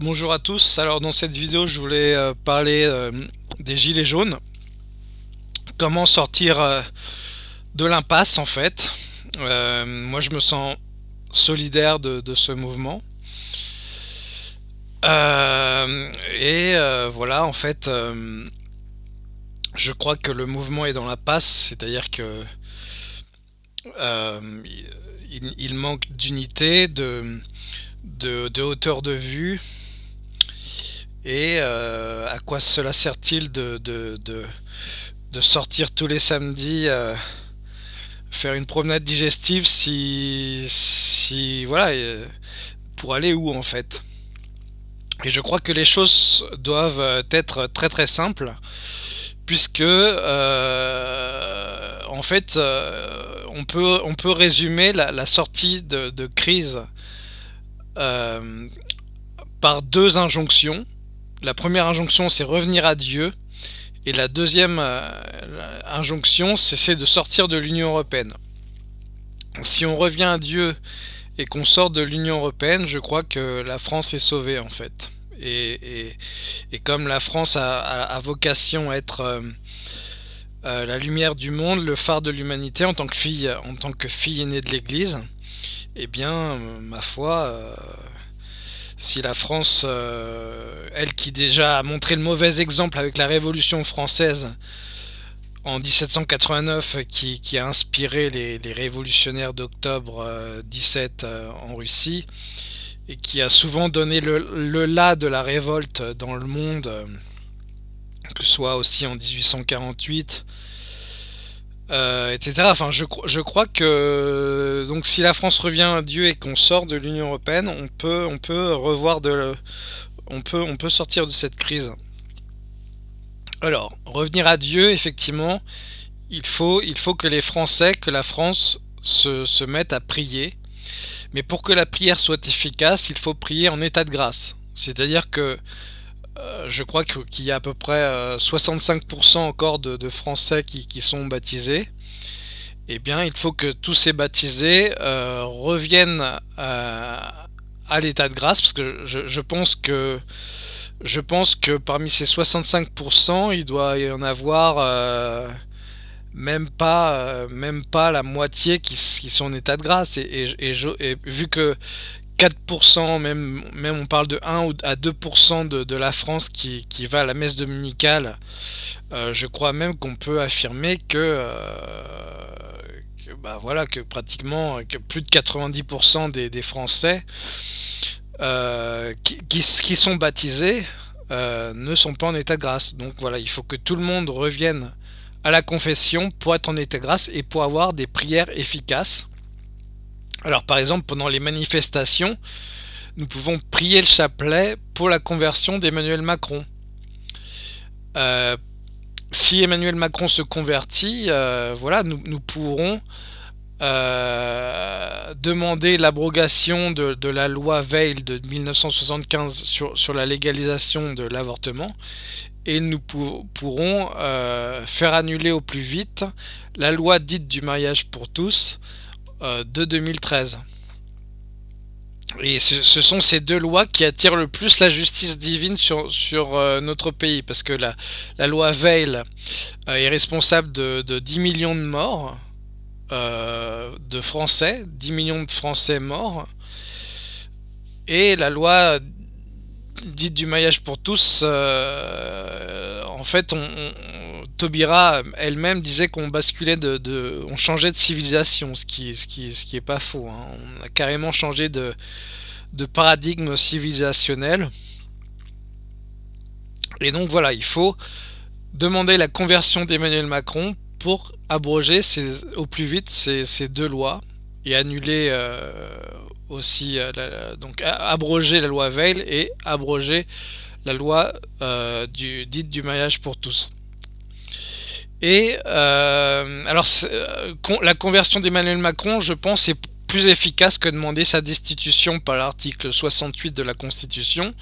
Bonjour à tous, alors dans cette vidéo je voulais euh, parler euh, des gilets jaunes. Comment sortir euh, de l'impasse en fait. Moi je me sens solidaire de, ce mouvement. Et voilà en fait Je crois que le mouvement est dans l'impasse C'est à dire que il, manque d'unité, de hauteur de vue et euh, à quoi cela sert-il de, sortir tous les samedis euh, faire une promenade digestive si, si voilà, euh, pour aller où en fait? Et je crois que les choses doivent être très très simples puisque en fait on, peut, résumer la, sortie de crise par deux injonctions la première injonction, c'est revenir à Dieu. Et la deuxième euh, injonction, c'est de sortir de l'Union Européenne. Si on revient à Dieu et qu'on sort de l'Union Européenne, je crois que la France est sauvée en fait. Et, comme la France a, vocation à être euh, euh, la lumière du monde, le phare de l'humanité en tant que fille, en tant que fille aînée de l'Église, eh bien, ma foi, si la France, euh, elle qui déjà a montré le mauvais exemple avec la Révolution française en 1789, qui, a inspiré les, révolutionnaires d'octobre 17 euh, euh, en Russie, et qui a souvent donné le, le la de la révolte dans le monde, que ce soit aussi en 1848, euh, etc. Enfin, je, je, crois que donc si la France revient à Dieu et qu'on sort de l'Union européenne, on peut, on peut revoir de, on peut, on peut sortir de cette crise. Alors, revenir à Dieu, effectivement, il faut, il faut que les Français, que la France se, se mettent à prier. Mais pour que la prière soit efficace, il faut prier en état de grâce. C'est-à-dire que je crois qu'il y a à peu près 65% euh, encore de, Français qui, sont baptisés. Eh bien, il faut que tous ces baptisés euh, reviennent à l'état de grâce, parce que je, pense que je pense que parmi ces 65%, il doit y en avoir même pas même pas la moitié qui, sont en état de grâce. Et vu que 4%, même, même on parle de 1 à 2% de, de, la France qui, qui, va à la messe dominicale, euh, je crois même qu'on peut affirmer que, euh, que, bah voilà, que pratiquement que plus de 90% des, des, Français euh, qui, qui, sont baptisés ne sont pas en état de grâce. Donc voilà, il faut que tout le monde revienne à la confession pour être en état de grâce et pour avoir des prières efficaces. Alors par exemple, pendant les manifestations, nous pouvons prier le chapelet pour la conversion d'Emmanuel Macron. Euh, si Emmanuel Macron se convertit, euh, voilà, nous, pourrons euh, demander l'abrogation de, la loi Veil de 1975 sur, la légalisation de l'avortement et nous pourrons faire annuler au plus vite la loi dite du mariage pour tous de 2013. Et ce, sont ces deux lois qui attirent le plus la justice divine sur, sur euh, notre pays, parce que la, la loi Veil euh, est responsable de, de, 10 millions de morts de Français, 10 millions de Français morts, et la loi dite du maillage pour tous, en fait, on, Tobira elle-même disait qu'on basculait de, on changeait de civilisation, ce qui, ce est pas faux. Hein. On a carrément changé de, de paradigme civilisationnel. Et donc voilà, il faut demander la conversion d'Emmanuel Macron pour abroger au plus vite ces, deux lois et annuler euh, aussi, euh, donc abroger la loi Veil et abroger la loi euh, du, dite du mariage pour tous. Et euh, alors la conversion d'Emmanuel Macron, je pense, est plus efficace que demander sa destitution par l'article 68 de la Constitution.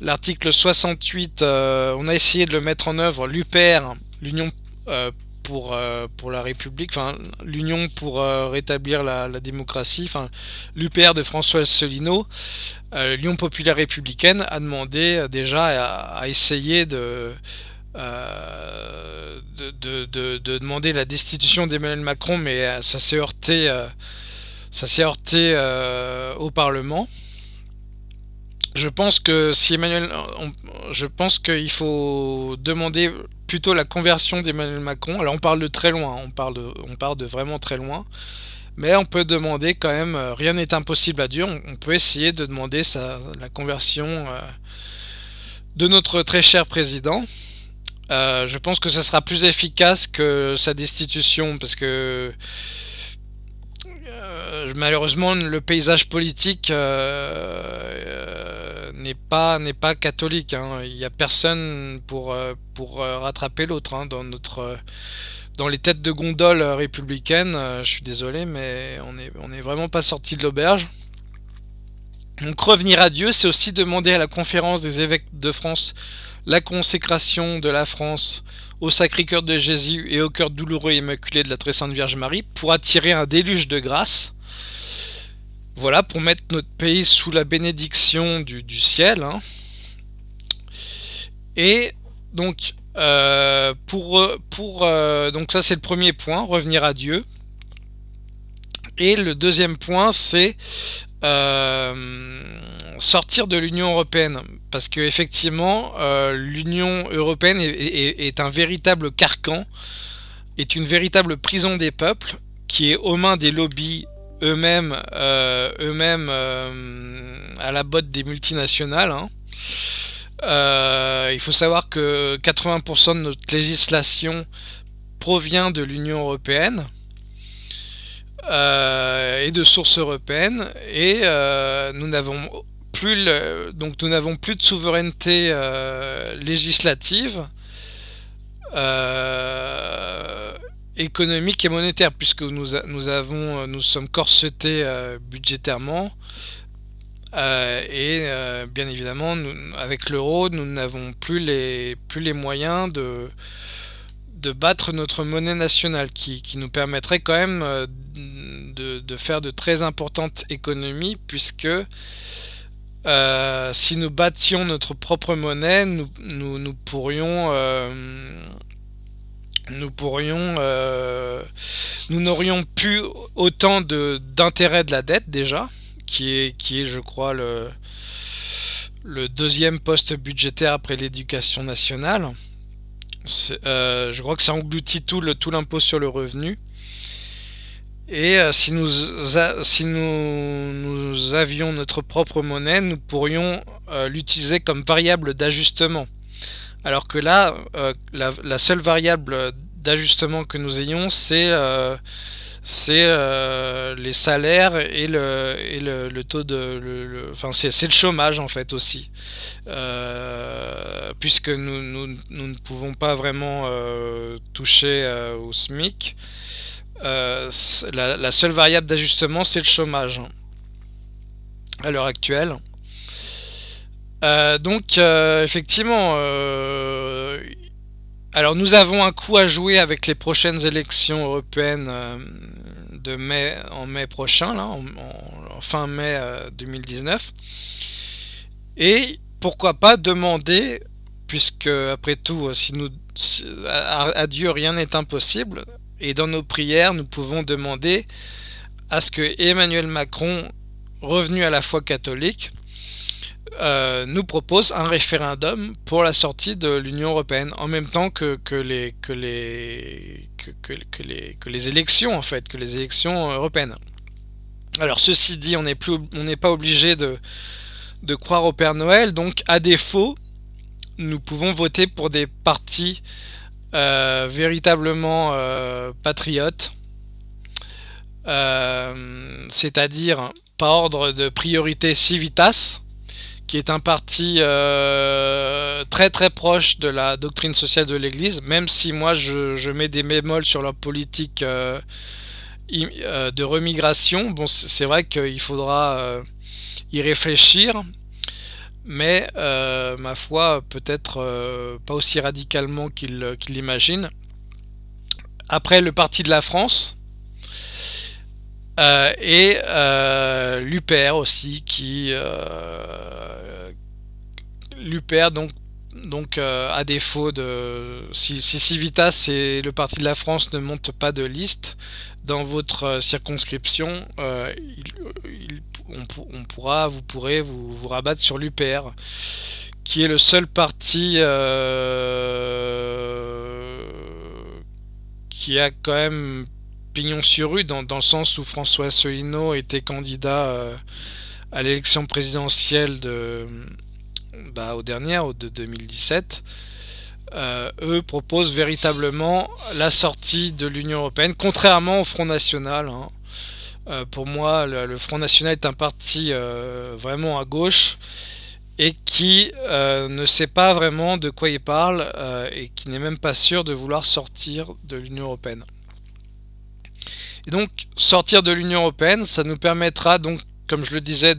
L'article 68, euh, on a essayé de le mettre en œuvre, l'UPR, l'Union pour, pour la République, enfin l'Union pour rétablir la, démocratie, enfin l'UPR de François Asselineau, l'Union populaire républicaine a demandé déjà à, essayer de, de, de, demander la destitution d'Emmanuel Macron, mais ça s'est heurté, ça s'est heurté au Parlement. Je pense que si Emmanuel, je pense qu'il faut demander plutôt la conversion d'Emmanuel Macron. Alors on parle de très loin, on parle de, on parle de vraiment très loin. Mais on peut demander quand même, euh, rien n'est impossible à Dieu, on, peut essayer de demander la conversion euh, de notre très cher président. Euh, je pense que ce sera plus efficace que sa destitution, parce que malheureusement le paysage politique n'est pas n'est pas catholique. Hein. Il n'y a personne pour euh, euh, rattraper l'autre hein, dans notre euh, dans les têtes de gondole républicaines. je suis désolé, mais on est on est vraiment pas sorti de l'auberge. Donc revenir à Dieu, c'est aussi demander à la conférence des évêques de France la consécration de la France au Sacré-Cœur de Jésus et au cœur douloureux et immaculé de la Très Sainte Vierge Marie pour attirer un déluge de grâce voilà, pour mettre notre pays sous la bénédiction du, ciel. Hein. Et donc, euh, pour, pour euh, donc ça c'est le premier point, revenir à Dieu. Et le deuxième point, c'est euh, sortir de l'Union Européenne. Parce que effectivement, l'Union Européenne est, un véritable carcan, est une véritable prison des peuples, qui est aux mains des lobbies eux-mêmes euh, eux-mêmes euh, à la botte des multinationales. Hein. Euh, il faut savoir que 80% de notre législation provient de l'Union Européenne et de sources européennes. Et nous n'avons plus donc nous n'avons plus de souveraineté législative économique et monétaire puisque nous, nous avons euh, nous sommes corsetés euh, budgétairement. Euh, et bien évidemment nous, avec l'euro nous n'avons plus les plus les moyens de de battre notre monnaie nationale qui, qui nous permettrait quand même de, faire de très importantes économies puisque si nous battions notre propre monnaie nous, nous, pourrions nous pourrions, euh, nous n'aurions plus autant d'intérêt de, la dette déjà, qui est, qui est je crois le, le deuxième poste budgétaire après l'éducation nationale. Euh, je crois que ça engloutit tout l'impôt tout sur le revenu. Et euh, si, nous, si nous, nous, avions notre propre monnaie, nous pourrions l'utiliser comme variable d'ajustement. Alors que là, euh, la, seule variable d'ajustement que nous ayons, c'est euh, euh, les salaires et le, taux de... enfin, c'est le chômage en fait aussi. puisque nous, ne pouvons pas vraiment toucher au SMIC. La, la, seule variable d'ajustement, c'est le chômage à l'heure actuelle. Euh, donc euh, effectivement, euh, alors nous avons un coup à jouer avec les prochaines élections européennes de mai en mai prochain, là, en, fin mai 2019. Et pourquoi pas demander, puisque après tout, si nous à Dieu rien n'est impossible, et dans nos prières nous pouvons demander à ce que Emmanuel Macron, revenu à la foi catholique, euh, nous propose un référendum pour la sortie de l'Union Européenne en même temps que, les, que, les, que, les, que les élections en fait, que les élections européennes. Alors ceci dit, on n'est pas obligé de, de croire au Père Noël, donc à défaut, nous pouvons voter pour des partis véritablement euh, patriotes, c'est-à-dire par ordre de priorité civitas, qui est un parti euh, très très proche de la doctrine sociale de l'Église, même si moi je, mets des bémols sur leur politique euh, euh, de remigration. Bon, c'est vrai qu'il faudra y réfléchir, mais ma foi, peut-être pas aussi radicalement qu'il l'imagine. après le Parti de la France, et l'UPR aussi, qui l'UPR donc donc à défaut de si, Civitas et le Parti de la France ne montent pas de liste dans votre circonscription, on, pourra, vous pourrez vous, vous rabattre sur l'UPR, qui est le seul parti euh, qui a quand même pignon sur rue, dans, le sens où François Asselineau était candidat euh, à l'élection présidentielle de, bah, aux dernières, de 2017. Euh, eux proposent véritablement la sortie de l'Union Européenne, contrairement au Front National. Hein. Euh, pour moi, le, Front National est un parti euh, vraiment à gauche et qui ne sait pas vraiment de quoi il parle et qui n'est même pas sûr de vouloir sortir de l'Union Européenne. Et donc, sortir de l'Union Européenne, ça nous permettra donc, comme je le disais,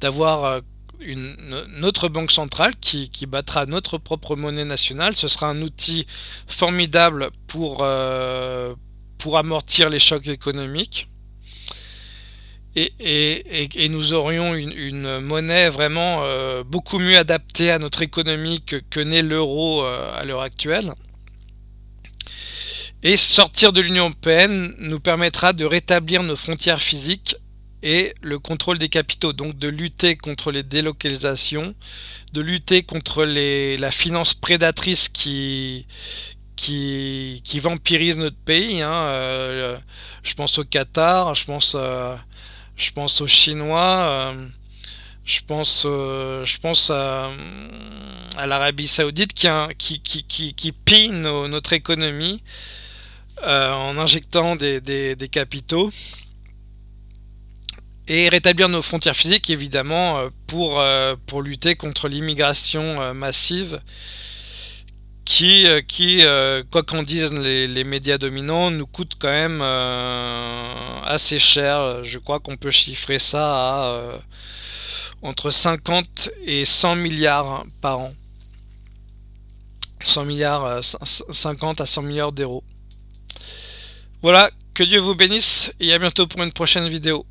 d'avoir une, notre banque centrale qui, battra notre propre monnaie nationale. Ce sera un outil formidable pour, pour amortir les chocs économiques. Et, nous aurions une, monnaie vraiment euh, beaucoup mieux adaptée à notre économie que, n'est l'euro euh, à l'heure actuelle. Et sortir de l'Union Européenne nous permettra de rétablir nos frontières physiques et le contrôle des capitaux, donc de lutter contre les délocalisations, de lutter contre les, la finance prédatrice qui, qui, qui vampirise notre pays. Hein, euh, je pense au Qatar, je pense, euh, je pense aux Chinois, euh, je pense, je pense à, l'Arabie Saoudite qui, qui, qui, qui, pille notre économie en injectant des, des, capitaux. Et rétablir nos frontières physiques, évidemment, pour, pour lutter contre l'immigration massive qui, euh, qui euh, quoi qu'en disent les, médias dominants, nous coûte quand même euh, assez cher. Je crois qu'on peut chiffrer ça à entre 50 et 100 milliards par an. 100 milliards, 50 à 100 milliards d'euros. Voilà, que Dieu vous bénisse et à bientôt pour une prochaine vidéo.